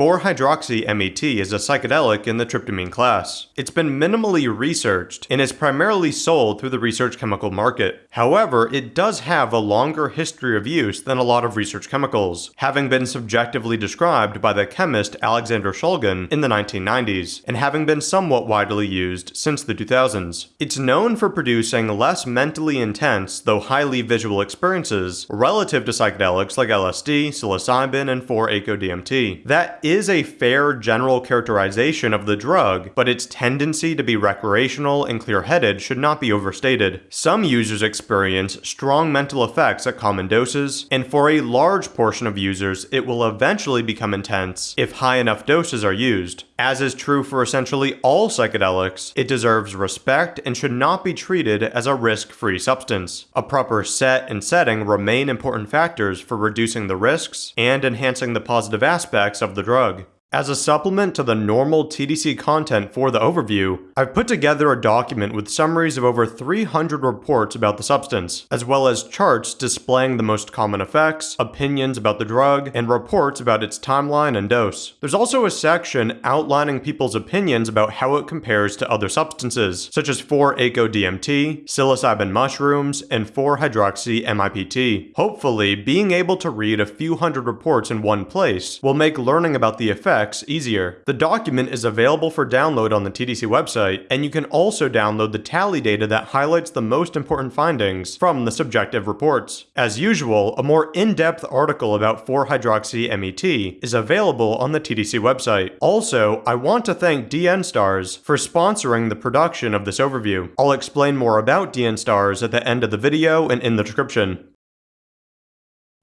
4-hydroxy-MeT is a psychedelic in the tryptamine class. It's been minimally researched and is primarily sold through the research chemical market. However, it does have a longer history of use than a lot of research chemicals, having been subjectively described by the chemist Alexander Shulgin in the 1990s, and having been somewhat widely used since the 2000s. It's known for producing less mentally intense, though highly visual experiences, relative to psychedelics like LSD, psilocybin, and 4-ACO-DMT. That a fair general characterization of the drug, but its tendency to be recreational and clear-headed should not be overstated. Some users experience strong mental effects at common doses, and for a large portion of users, it will eventually become intense if high enough doses are used. As is true for essentially all psychedelics, it deserves respect and should not be treated as a risk-free substance. A proper set and setting remain important factors for reducing the risks and enhancing the positive aspects of the drug drug. As a supplement to the normal TDC content for the overview, I've put together a document with summaries of over 300 reports about the substance, as well as charts displaying the most common effects, opinions about the drug, and reports about its timeline and dose. There's also a section outlining people's opinions about how it compares to other substances, such as 4-ACO-DMT, psilocybin mushrooms, and 4-hydroxy-MIPT. Hopefully, being able to read a few hundred reports in one place will make learning about the effects easier. The document is available for download on the TDC website, and you can also download the tally data that highlights the most important findings from the subjective reports. As usual, a more in-depth article about 4-hydroxy-MeT is available on the TDC website. Also, I want to thank DN Stars for sponsoring the production of this overview. I'll explain more about DN Stars at the end of the video and in the description.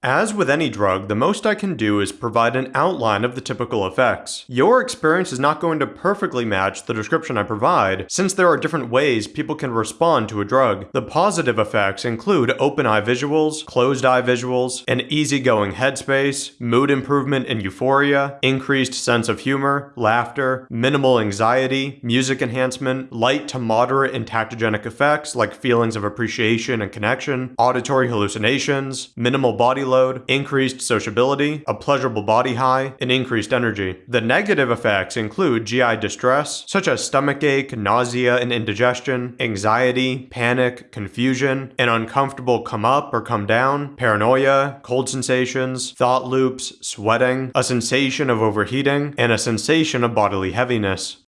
As with any drug, the most I can do is provide an outline of the typical effects. Your experience is not going to perfectly match the description I provide, since there are different ways people can respond to a drug. The positive effects include open eye visuals, closed eye visuals, an easygoing headspace, mood improvement and euphoria, increased sense of humor, laughter, minimal anxiety, music enhancement, light to moderate entactogenic effects like feelings of appreciation and connection, auditory hallucinations, minimal body load, increased sociability, a pleasurable body high, and increased energy. The negative effects include GI distress, such as stomachache, nausea and indigestion, anxiety, panic, confusion, an uncomfortable come up or come down, paranoia, cold sensations, thought loops, sweating, a sensation of overheating, and a sensation of bodily heaviness.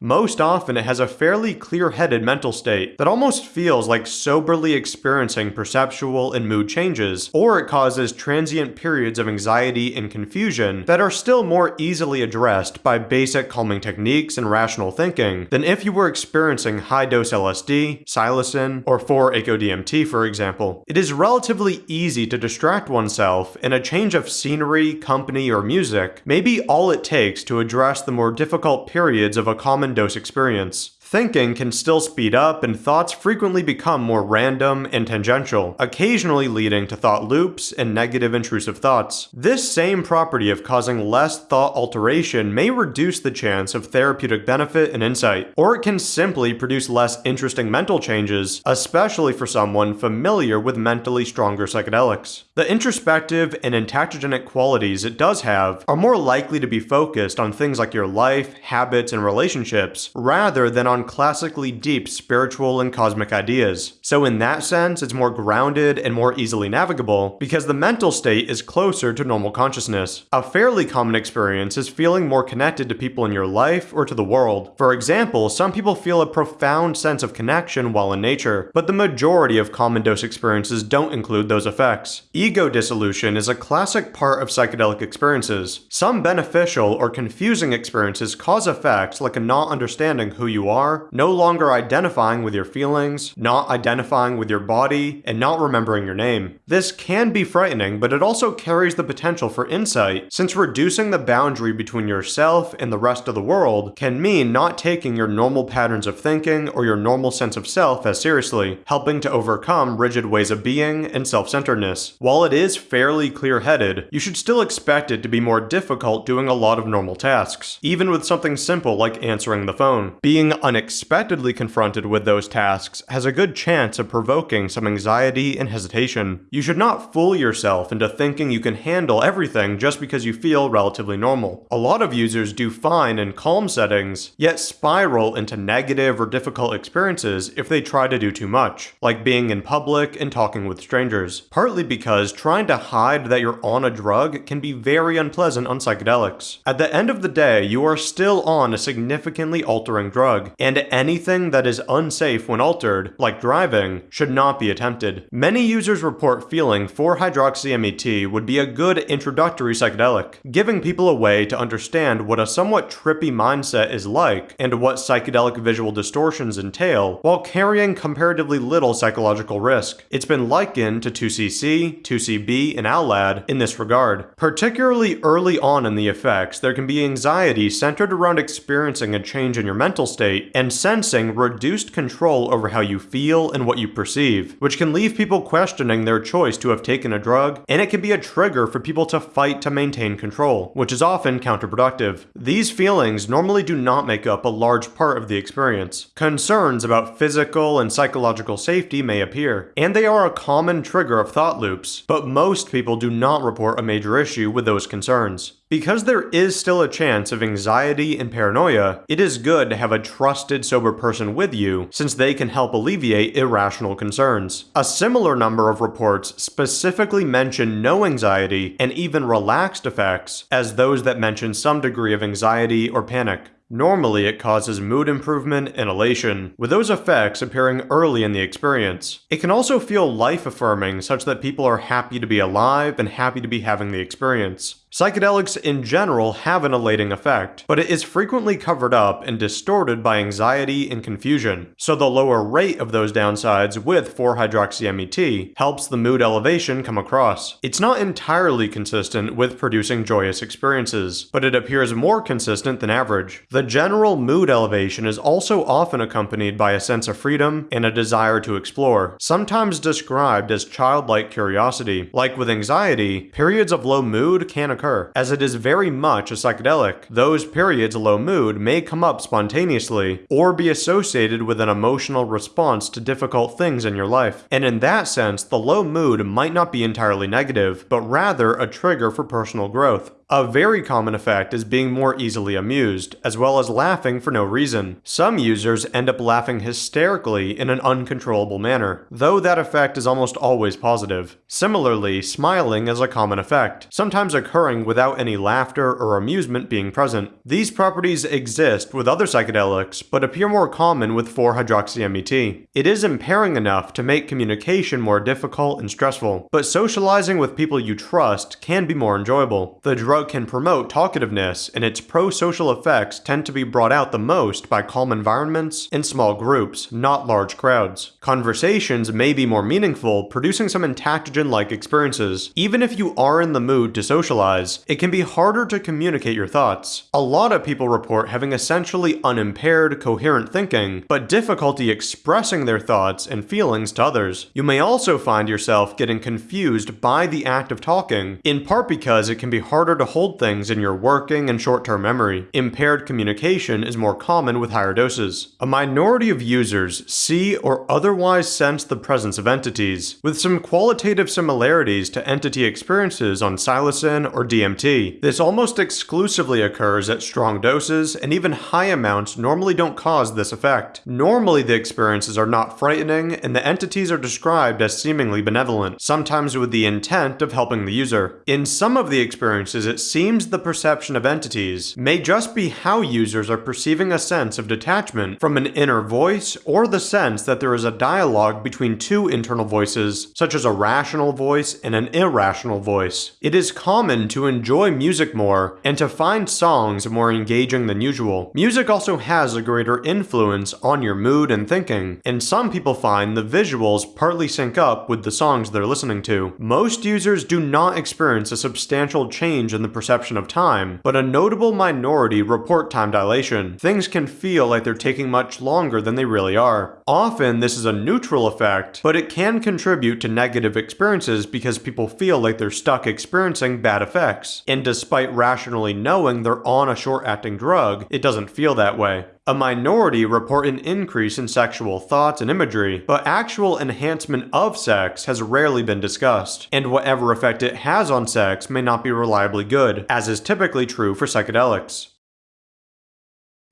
Most often it has a fairly clear-headed mental state that almost feels like soberly experiencing perceptual and mood changes, or it causes transient periods of anxiety and confusion that are still more easily addressed by basic calming techniques and rational thinking than if you were experiencing high-dose LSD, psilocin, or 4-ACO-DMT for example. It is relatively easy to distract oneself, and a change of scenery, company, or music may be all it takes to address the more difficult periods of a common dose experience. Thinking can still speed up and thoughts frequently become more random and tangential, occasionally leading to thought loops and negative intrusive thoughts. This same property of causing less thought alteration may reduce the chance of therapeutic benefit and insight, or it can simply produce less interesting mental changes, especially for someone familiar with mentally stronger psychedelics. The introspective and entactogenic qualities it does have are more likely to be focused on things like your life, habits, and relationships, rather than on classically deep spiritual and cosmic ideas. So in that sense, it's more grounded and more easily navigable because the mental state is closer to normal consciousness. A fairly common experience is feeling more connected to people in your life or to the world. For example, some people feel a profound sense of connection while in nature, but the majority of common dose experiences don't include those effects. Ego dissolution is a classic part of psychedelic experiences. Some beneficial or confusing experiences cause effects like a not understanding who you are are, no longer identifying with your feelings, not identifying with your body, and not remembering your name. This can be frightening, but it also carries the potential for insight, since reducing the boundary between yourself and the rest of the world can mean not taking your normal patterns of thinking or your normal sense of self as seriously, helping to overcome rigid ways of being and self-centeredness. While it is fairly clear-headed, you should still expect it to be more difficult doing a lot of normal tasks, even with something simple like answering the phone. Being unexpectedly confronted with those tasks has a good chance of provoking some anxiety and hesitation. You should not fool yourself into thinking you can handle everything just because you feel relatively normal. A lot of users do fine in calm settings, yet spiral into negative or difficult experiences if they try to do too much, like being in public and talking with strangers. Partly because trying to hide that you're on a drug can be very unpleasant on psychedelics. At the end of the day, you are still on a significantly altering drug, and anything that is unsafe when altered, like driving, should not be attempted. Many users report feeling 4-hydroxy-MET would be a good introductory psychedelic, giving people a way to understand what a somewhat trippy mindset is like and what psychedelic visual distortions entail while carrying comparatively little psychological risk. It's been likened to 2CC, 2CB, and AL-LAD in this regard. Particularly early on in the effects, there can be anxiety centered around experiencing a change in your mental state and sensing reduced control over how you feel and what you perceive, which can leave people questioning their choice to have taken a drug, and it can be a trigger for people to fight to maintain control, which is often counterproductive. These feelings normally do not make up a large part of the experience. Concerns about physical and psychological safety may appear, and they are a common trigger of thought loops, but most people do not report a major issue with those concerns. Because there is still a chance of anxiety and paranoia, it is good to have a trusted sober person with you since they can help alleviate irrational concerns. A similar number of reports specifically mention no anxiety and even relaxed effects as those that mention some degree of anxiety or panic. Normally, it causes mood improvement and elation, with those effects appearing early in the experience. It can also feel life-affirming such that people are happy to be alive and happy to be having the experience. Psychedelics in general have an elating effect, but it is frequently covered up and distorted by anxiety and confusion, so the lower rate of those downsides with 4-hydroxy-MET helps the mood elevation come across. It's not entirely consistent with producing joyous experiences, but it appears more consistent than average. The general mood elevation is also often accompanied by a sense of freedom and a desire to explore, sometimes described as childlike curiosity. Like with anxiety, periods of low mood can occur occur. As it is very much a psychedelic, those periods of low mood may come up spontaneously, or be associated with an emotional response to difficult things in your life. And in that sense, the low mood might not be entirely negative, but rather a trigger for personal growth. A very common effect is being more easily amused, as well as laughing for no reason. Some users end up laughing hysterically in an uncontrollable manner, though that effect is almost always positive. Similarly, smiling is a common effect, sometimes occurring without any laughter or amusement being present. These properties exist with other psychedelics, but appear more common with 4-hydroxy-MET. It is impairing enough to make communication more difficult and stressful, but socializing with people you trust can be more enjoyable. The drug drug can promote talkativeness, and its pro-social effects tend to be brought out the most by calm environments and small groups, not large crowds. Conversations may be more meaningful, producing some entactogen-like experiences. Even if you are in the mood to socialize, it can be harder to communicate your thoughts. A lot of people report having essentially unimpaired, coherent thinking, but difficulty expressing their thoughts and feelings to others. You may also find yourself getting confused by the act of talking, in part because it can be harder to to hold things in your working and short-term memory. Impaired communication is more common with higher doses. A minority of users see or otherwise sense the presence of entities, with some qualitative similarities to entity experiences on psilocin or DMT. This almost exclusively occurs at strong doses, and even high amounts normally don't cause this effect. Normally the experiences are not frightening, and the entities are described as seemingly benevolent, sometimes with the intent of helping the user. In some of the experiences, it seems the perception of entities may just be how users are perceiving a sense of detachment from an inner voice or the sense that there is a dialogue between two internal voices, such as a rational voice and an irrational voice. It is common to enjoy music more and to find songs more engaging than usual. Music also has a greater influence on your mood and thinking, and some people find the visuals partly sync up with the songs they're listening to. Most users do not experience a substantial change in the perception of time, but a notable minority report time dilation. Things can feel like they're taking much longer than they really are. Often this is a neutral effect, but it can contribute to negative experiences because people feel like they're stuck experiencing bad effects. And despite rationally knowing they're on a short-acting drug, it doesn't feel that way. A minority report an increase in sexual thoughts and imagery, but actual enhancement of sex has rarely been discussed, and whatever effect it has on sex may not be reliably good, as is typically true for psychedelics.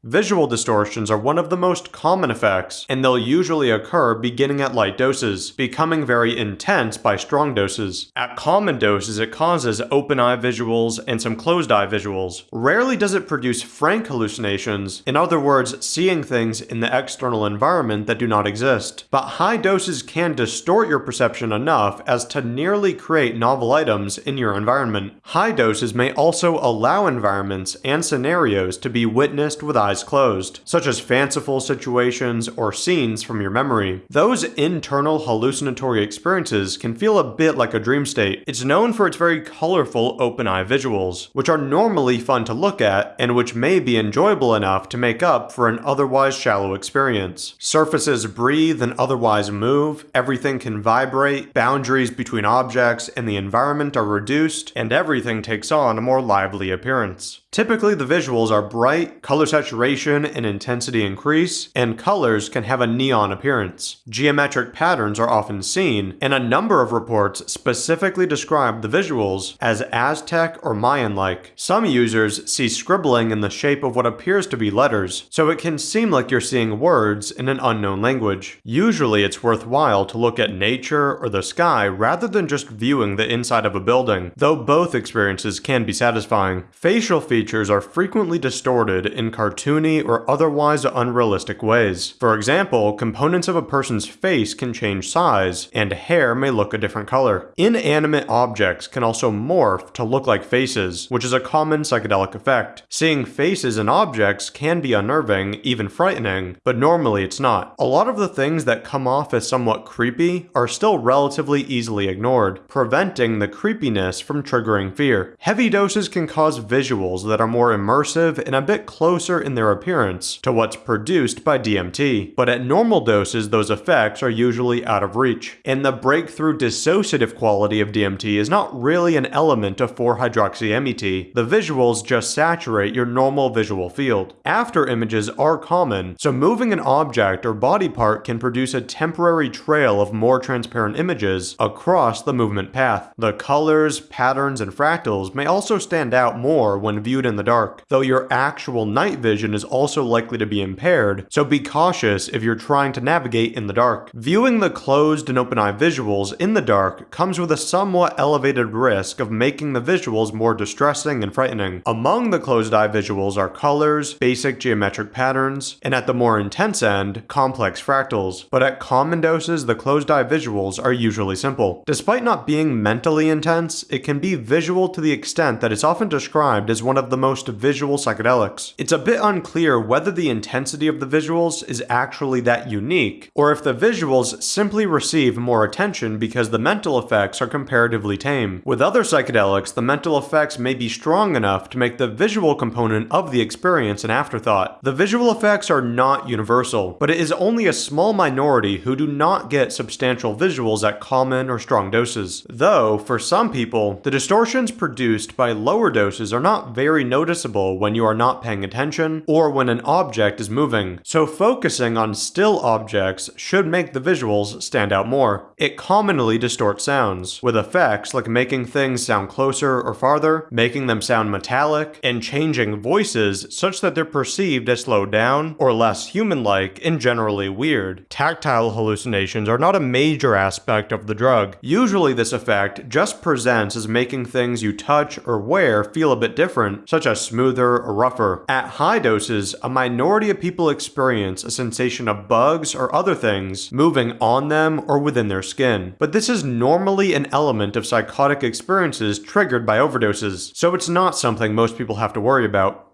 Visual distortions are one of the most common effects, and they'll usually occur beginning at light doses, becoming very intense by strong doses. At common doses, it causes open eye visuals and some closed eye visuals. Rarely does it produce frank hallucinations, in other words, seeing things in the external environment that do not exist. But high doses can distort your perception enough as to nearly create novel items in your environment. High doses may also allow environments and scenarios to be witnessed with eyes eyes closed, such as fanciful situations or scenes from your memory. Those internal hallucinatory experiences can feel a bit like a dream state. It's known for its very colorful open eye visuals, which are normally fun to look at and which may be enjoyable enough to make up for an otherwise shallow experience. Surfaces breathe and otherwise move, everything can vibrate, boundaries between objects and the environment are reduced, and everything takes on a more lively appearance. Typically, the visuals are bright, color saturation and intensity increase, and colors can have a neon appearance. Geometric patterns are often seen, and a number of reports specifically describe the visuals as Aztec or Mayan-like. Some users see scribbling in the shape of what appears to be letters, so it can seem like you're seeing words in an unknown language. Usually, it's worthwhile to look at nature or the sky rather than just viewing the inside of a building, though both experiences can be satisfying. Facial features features are frequently distorted in cartoony or otherwise unrealistic ways. For example, components of a person's face can change size, and hair may look a different color. Inanimate objects can also morph to look like faces, which is a common psychedelic effect. Seeing faces in objects can be unnerving, even frightening, but normally it's not. A lot of the things that come off as somewhat creepy are still relatively easily ignored, preventing the creepiness from triggering fear. Heavy doses can cause visuals that are more immersive and a bit closer in their appearance to what's produced by DMT, but at normal doses those effects are usually out of reach. And the breakthrough dissociative quality of DMT is not really an element of 4-hydroxy-MeT, the visuals just saturate your normal visual field. After images are common, so moving an object or body part can produce a temporary trail of more transparent images across the movement path. The colors, patterns, and fractals may also stand out more when viewed viewed in the dark, though your actual night vision is also likely to be impaired, so be cautious if you're trying to navigate in the dark. Viewing the closed and open eye visuals in the dark comes with a somewhat elevated risk of making the visuals more distressing and frightening. Among the closed eye visuals are colors, basic geometric patterns, and at the more intense end, complex fractals, but at common doses the closed eye visuals are usually simple. Despite not being mentally intense, it can be visual to the extent that it's often described as one of the most visual psychedelics. It's a bit unclear whether the intensity of the visuals is actually that unique, or if the visuals simply receive more attention because the mental effects are comparatively tame. With other psychedelics, the mental effects may be strong enough to make the visual component of the experience an afterthought. The visual effects are not universal, but it is only a small minority who do not get substantial visuals at common or strong doses. Though, for some people, the distortions produced by lower doses are not very very noticeable when you are not paying attention or when an object is moving, so focusing on still objects should make the visuals stand out more. It commonly distorts sounds, with effects like making things sound closer or farther, making them sound metallic, and changing voices such that they're perceived as slowed down or less human-like and generally weird. Tactile hallucinations are not a major aspect of the drug. Usually this effect just presents as making things you touch or wear feel a bit such as smoother or rougher. At high doses, a minority of people experience a sensation of bugs or other things moving on them or within their skin. But this is normally an element of psychotic experiences triggered by overdoses, so it's not something most people have to worry about.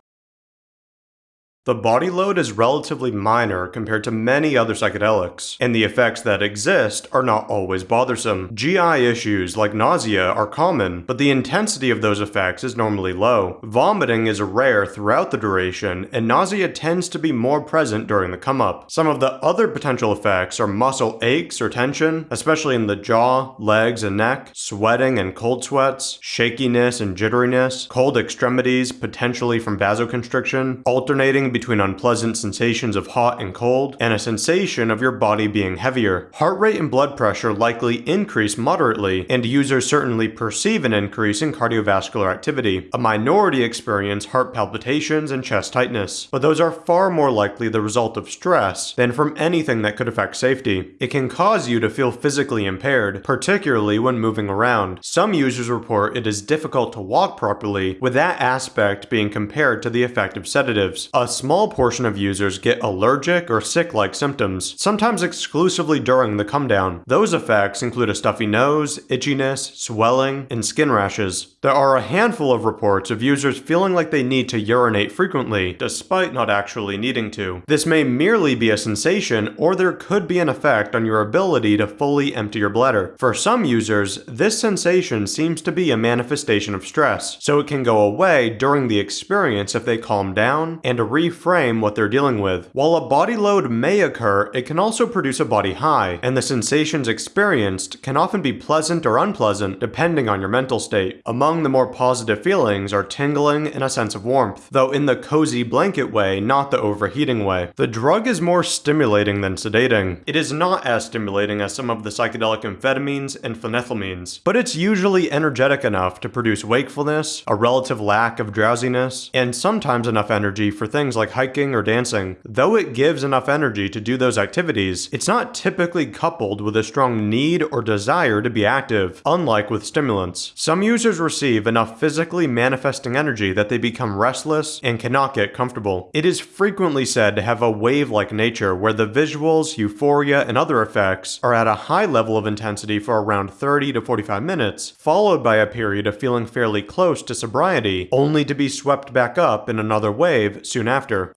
The body load is relatively minor compared to many other psychedelics, and the effects that exist are not always bothersome. GI issues like nausea are common, but the intensity of those effects is normally low. Vomiting is rare throughout the duration, and nausea tends to be more present during the come up. Some of the other potential effects are muscle aches or tension, especially in the jaw, legs, and neck, sweating and cold sweats, shakiness and jitteriness, cold extremities potentially from vasoconstriction, alternating between unpleasant sensations of hot and cold and a sensation of your body being heavier. Heart rate and blood pressure likely increase moderately, and users certainly perceive an increase in cardiovascular activity. A minority experience heart palpitations and chest tightness, but those are far more likely the result of stress than from anything that could affect safety. It can cause you to feel physically impaired, particularly when moving around. Some users report it is difficult to walk properly, with that aspect being compared to the effect of sedatives. A small portion of users get allergic or sick-like symptoms, sometimes exclusively during the come down. Those effects include a stuffy nose, itchiness, swelling, and skin rashes. There are a handful of reports of users feeling like they need to urinate frequently, despite not actually needing to. This may merely be a sensation, or there could be an effect on your ability to fully empty your bladder. For some users, this sensation seems to be a manifestation of stress, so it can go away during the experience if they calm down and reframe what they're dealing with. While a body load may occur, it can also produce a body high, and the sensations experienced can often be pleasant or unpleasant depending on your mental state. Among the more positive feelings are tingling and a sense of warmth, though in the cozy blanket way, not the overheating way. The drug is more stimulating than sedating. It is not as stimulating as some of the psychedelic amphetamines and phenethylamines, but it's usually energetic enough to produce wakefulness, a relative lack of drowsiness, and sometimes enough energy for things like hiking or dancing. Though it gives enough energy to do those activities, it's not typically coupled with a strong need or desire to be active, unlike with stimulants. Some users receive enough physically manifesting energy that they become restless and cannot get comfortable. It is frequently said to have a wave-like nature where the visuals, euphoria, and other effects are at a high level of intensity for around 30 to 45 minutes, followed by a period of feeling fairly close to sobriety, only to be swept back up in another wave soon after.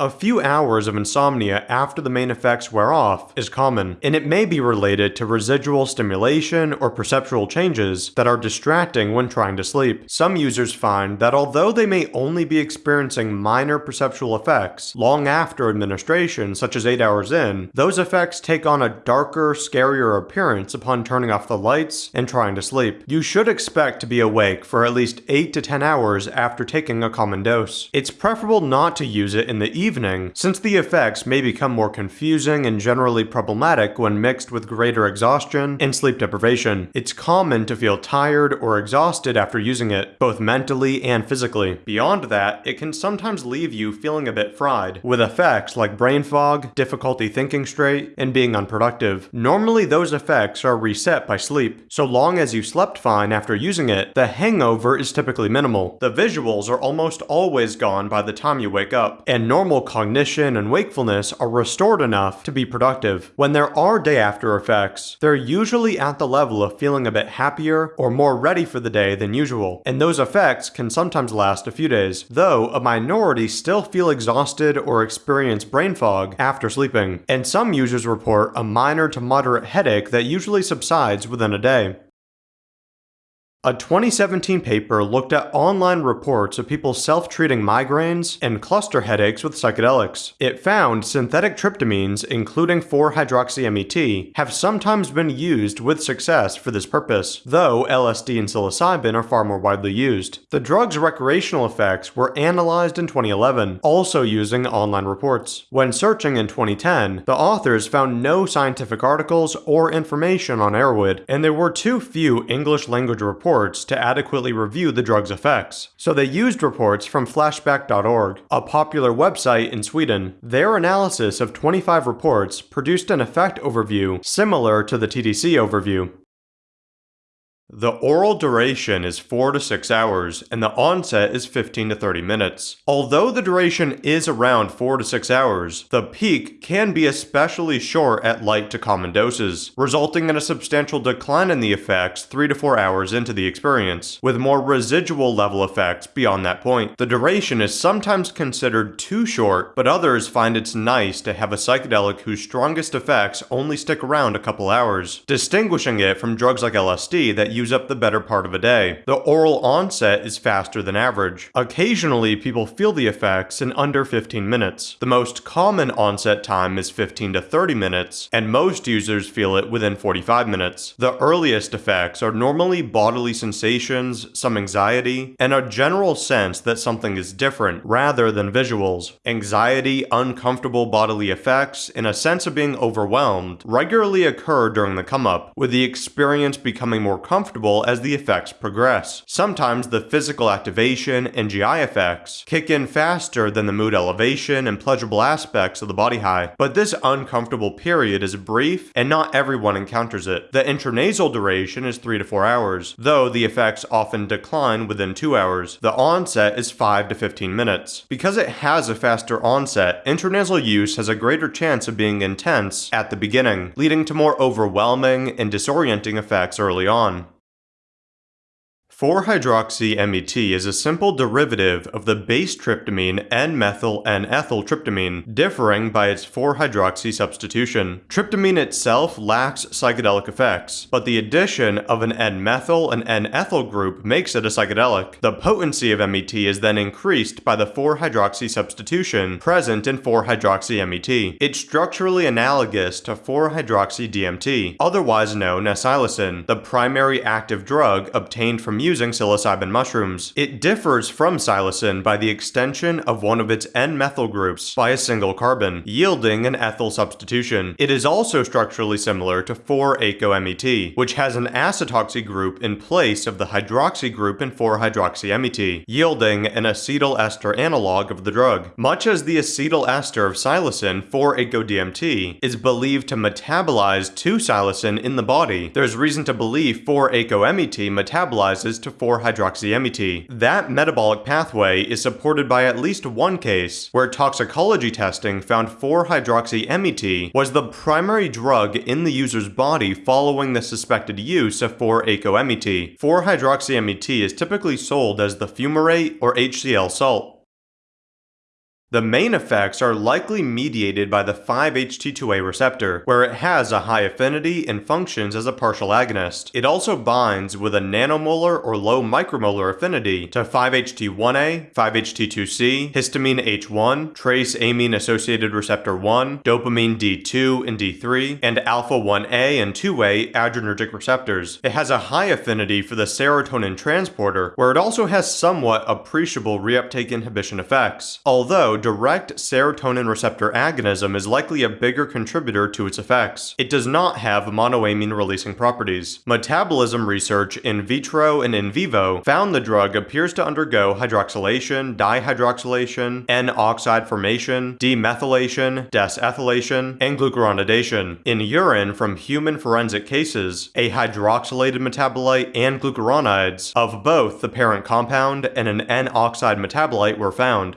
A few hours of insomnia after the main effects wear off is common, and it may be related to residual stimulation or perceptual changes that are distracting when trying to sleep. Some users find that although they may only be experiencing minor perceptual effects long after administration, such as 8 hours in, those effects take on a darker, scarier appearance upon turning off the lights and trying to sleep. You should expect to be awake for at least 8 to 10 hours after taking a common dose. It's preferable not to use it in the evening, since the effects may become more confusing and generally problematic when mixed with greater exhaustion and sleep deprivation. It's common to feel tired or exhausted after using it, both mentally and physically. Beyond that, it can sometimes leave you feeling a bit fried, with effects like brain fog, difficulty thinking straight, and being unproductive. Normally those effects are reset by sleep. So long as you slept fine after using it, the hangover is typically minimal. The visuals are almost always gone by the time you wake up, and normal normal cognition and wakefulness are restored enough to be productive. When there are day after effects, they're usually at the level of feeling a bit happier or more ready for the day than usual, and those effects can sometimes last a few days, though a minority still feel exhausted or experience brain fog after sleeping, and some users report a minor to moderate headache that usually subsides within a day. A 2017 paper looked at online reports of people self-treating migraines and cluster headaches with psychedelics. It found synthetic tryptamines, including 4-hydroxy-MeT, have sometimes been used with success for this purpose, though LSD and psilocybin are far more widely used. The drug's recreational effects were analyzed in 2011, also using online reports. When searching in 2010, the authors found no scientific articles or information on Erowid, and there were too few English language reports reports to adequately review the drug's effects. So they used reports from flashback.org, a popular website in Sweden. Their analysis of 25 reports produced an effect overview similar to the TDC overview. The oral duration is 4 to 6 hours, and the onset is 15 to 30 minutes. Although the duration is around 4 to 6 hours, the peak can be especially short at light to common doses, resulting in a substantial decline in the effects 3 to 4 hours into the experience, with more residual level effects beyond that point. The duration is sometimes considered too short, but others find it's nice to have a psychedelic whose strongest effects only stick around a couple hours, distinguishing it from drugs like LSD that use up the better part of a day. The oral onset is faster than average. Occasionally, people feel the effects in under 15 minutes. The most common onset time is 15 to 30 minutes, and most users feel it within 45 minutes. The earliest effects are normally bodily sensations, some anxiety, and a general sense that something is different rather than visuals. Anxiety, uncomfortable bodily effects, and a sense of being overwhelmed regularly occur during the come up, with the experience becoming more comfortable as the effects progress. Sometimes the physical activation and GI effects kick in faster than the mood elevation and pleasurable aspects of the body high, but this uncomfortable period is brief and not everyone encounters it. The intranasal duration is 3 to 4 hours, though the effects often decline within 2 hours. The onset is 5 to 15 minutes. Because it has a faster onset, intranasal use has a greater chance of being intense at the beginning, leading to more overwhelming and disorienting effects early on. 4-hydroxy-MeT is a simple derivative of the base tryptamine N-methyl N-ethyl tryptamine, differing by its 4-hydroxy substitution. Tryptamine itself lacks psychedelic effects, but the addition of an N-methyl and N-ethyl group makes it a psychedelic. The potency of MET is then increased by the 4-hydroxy substitution present in 4-hydroxy-MeT. It's structurally analogous to 4-hydroxy-DMT, otherwise known as psilocin, the primary active drug obtained from using psilocybin mushrooms. It differs from psilocin by the extension of one of its N-methyl groups by a single carbon, yielding an ethyl substitution. It is also structurally similar to 4-ACO-MET, which has an acetoxy group in place of the hydroxy group in 4-hydroxy-MET, yielding an acetyl ester analog of the drug. Much as the acetyl ester of psilocin, 4-ACO-DMT, is believed to metabolize to psilocin in the body, there's reason to believe 4-ACO-MET metabolizes to 4-hydroxy-MET. That metabolic pathway is supported by at least one case where toxicology testing found 4-hydroxy-MET was the primary drug in the user's body following the suspected use of 4-ACO-MET. 4-hydroxy-MET is typically sold as the fumarate or HCl salt. The main effects are likely mediated by the 5-HT2A receptor, where it has a high affinity and functions as a partial agonist. It also binds with a nanomolar or low micromolar affinity to 5-HT1A, 5-HT2C, histamine H1, trace amine associated receptor 1, dopamine D2 and D3, and alpha-1A and 2A adrenergic receptors. It has a high affinity for the serotonin transporter, where it also has somewhat appreciable reuptake inhibition effects. Although direct serotonin receptor agonism is likely a bigger contributor to its effects. It does not have monoamine releasing properties. Metabolism research in vitro and in vivo found the drug appears to undergo hydroxylation, dihydroxylation, N-oxide formation, demethylation, desethylation, and glucuronidation. In urine from human forensic cases, a hydroxylated metabolite and glucuronides of both the parent compound and an N-oxide metabolite were found.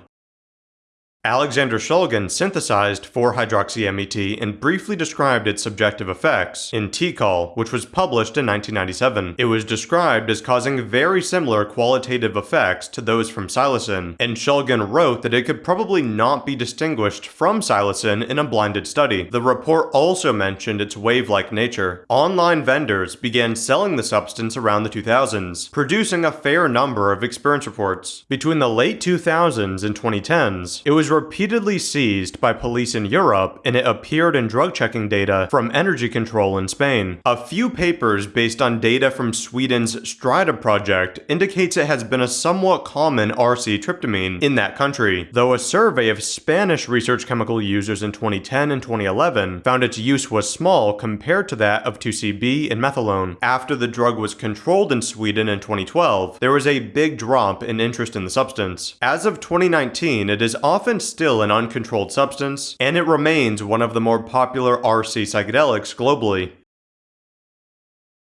Alexander Shulgin synthesized 4-hydroxy-MET and briefly described its subjective effects in TiHKAL, which was published in 1997. It was described as causing very similar qualitative effects to those from psilocin, and Shulgin wrote that it could probably not be distinguished from psilocin in a blinded study. The report also mentioned its wave-like nature. Online vendors began selling the substance around the 2000s, producing a fair number of experience reports. Between the late 2000s and 2010s, it was repeatedly seized by police in Europe and it appeared in drug checking data from Energy Control in Spain. A few papers based on data from Sweden's Strida project indicates it has been a somewhat common RC tryptamine in that country, though a survey of Spanish research chemical users in 2010 and 2011 found its use was small compared to that of 2CB and methylone. After the drug was controlled in Sweden in 2012, there was a big drop in interest in the substance. As of 2019, it is often still an uncontrolled substance, and it remains one of the more popular RC psychedelics globally.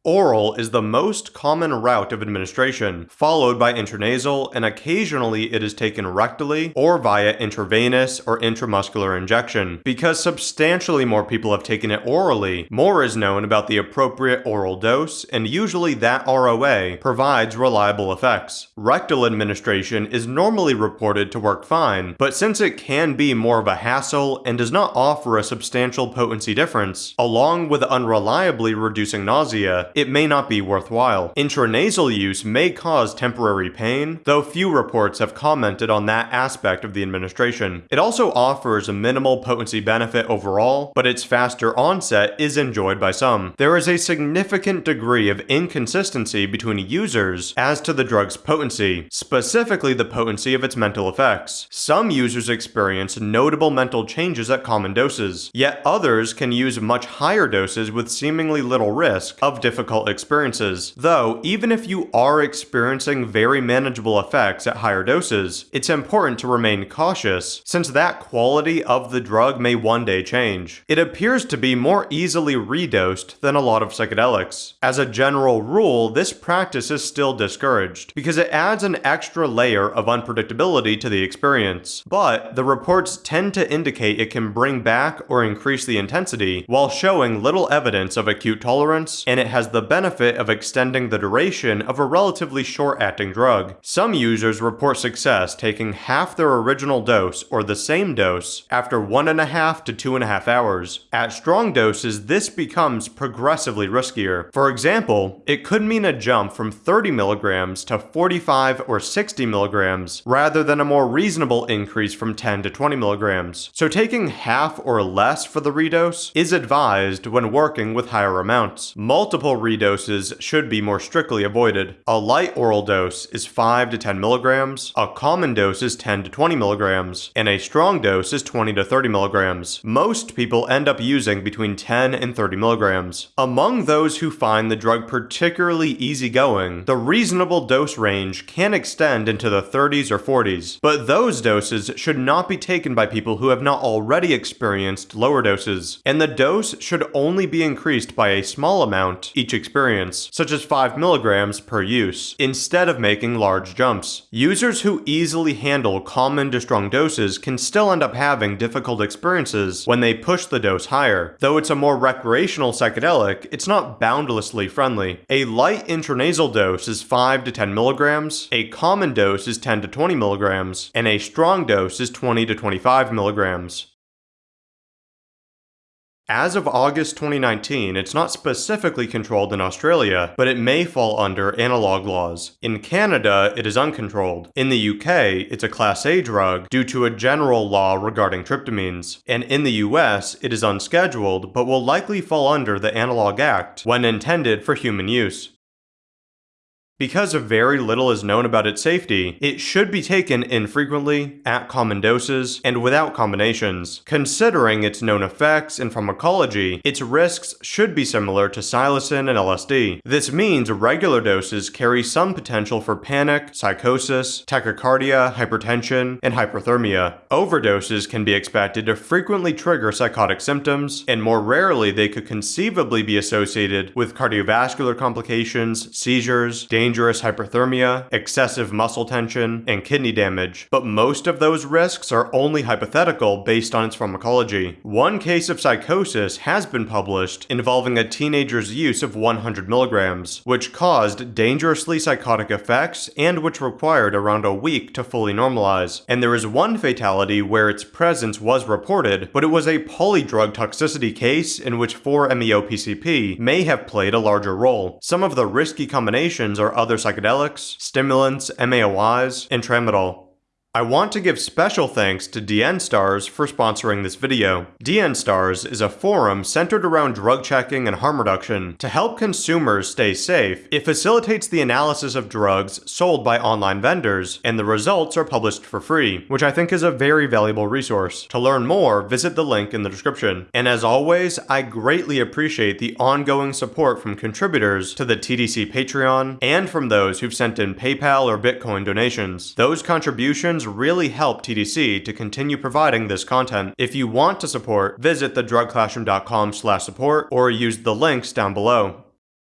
Oral is the most common route of administration, followed by intranasal, and occasionally it is taken rectally or via intravenous or intramuscular injection. Because substantially more people have taken it orally, more is known about the appropriate oral dose, and usually that ROA provides reliable effects. Rectal administration is normally reported to work fine, but since it can be more of a hassle and does not offer a substantial potency difference, along with unreliably reducing nausea, it may not be worthwhile. Intranasal use may cause temporary pain, though few reports have commented on that aspect of the administration. It also offers a minimal potency benefit overall, but its faster onset is enjoyed by some. There is a significant degree of inconsistency between users as to the drug's potency, specifically the potency of its mental effects. Some users experience notable mental changes at common doses, yet others can use much higher doses with seemingly little risk of difficult experiences. Though, even if you are experiencing very manageable effects at higher doses, it's important to remain cautious, since that quality of the drug may one day change. It appears to be more easily redosed than a lot of psychedelics. As a general rule, this practice is still discouraged, because it adds an extra layer of unpredictability to the experience. But the reports tend to indicate it can bring back or increase the intensity, while showing little evidence of acute tolerance, and it has the benefit of extending the duration of a relatively short-acting drug. Some users report success taking half their original dose or the same dose after one and a half to two and a half hours. At strong doses, this becomes progressively riskier. For example, it could mean a jump from 30 milligrams to 45 or 60 milligrams, rather than a more reasonable increase from 10 to 20 milligrams. So taking half or less for the redose is advised when working with higher amounts. Multiple redoses should be more strictly avoided. A light oral dose is 5 to 10 milligrams, a common dose is 10 to 20 milligrams, and a strong dose is 20 to 30 milligrams. Most people end up using between 10 and 30 milligrams. Among those who find the drug particularly easygoing, the reasonable dose range can extend into the 30s or 40s, but those doses should not be taken by people who have not already experienced lower doses, and the dose should only be increased by a small amount each experience, such as 5 milligrams per use, instead of making large jumps. Users who easily handle common to strong doses can still end up having difficult experiences when they push the dose higher. Though it's a more recreational psychedelic, it's not boundlessly friendly. A light intranasal dose is 5 to 10 milligrams, a common dose is 10 to 20 milligrams, and a strong dose is 20 to 25 milligrams. As of August 2019, it's not specifically controlled in Australia, but it may fall under analog laws. In Canada, it is uncontrolled. In the UK, it's a Class A drug due to a general law regarding tryptamines. And in the US, it is unscheduled, but will likely fall under the Analog Act when intended for human use. Because of very little is known about its safety, it should be taken infrequently, at common doses, and without combinations. Considering its known effects and pharmacology, its risks should be similar to psilocin and LSD. This means regular doses carry some potential for panic, psychosis, tachycardia, hypertension, and hyperthermia. Overdoses can be expected to frequently trigger psychotic symptoms, and more rarely they could conceivably be associated with cardiovascular complications, seizures, dangerous dangerous hyperthermia, excessive muscle tension, and kidney damage, but most of those risks are only hypothetical based on its pharmacology. One case of psychosis has been published involving a teenager's use of 100 milligrams, which caused dangerously psychotic effects and which required around a week to fully normalize. And there is one fatality where its presence was reported, but it was a polydrug toxicity case in which 4-MeO-PCP may have played a larger role. Some of the risky combinations are other psychedelics, stimulants, MAOIs, and tramadol. I want to give special thanks to DN Stars for sponsoring this video. DN Stars is a forum centered around drug checking and harm reduction. To help consumers stay safe, it facilitates the analysis of drugs sold by online vendors, and the results are published for free, which I think is a very valuable resource. To learn more, visit the link in the description. And as always, I greatly appreciate the ongoing support from contributors to the TDC Patreon, and from those who've sent in PayPal or Bitcoin donations. Those contributions really help TDC to continue providing this content. If you want to support, visit thedrugclassroom.com slash support or use the links down below.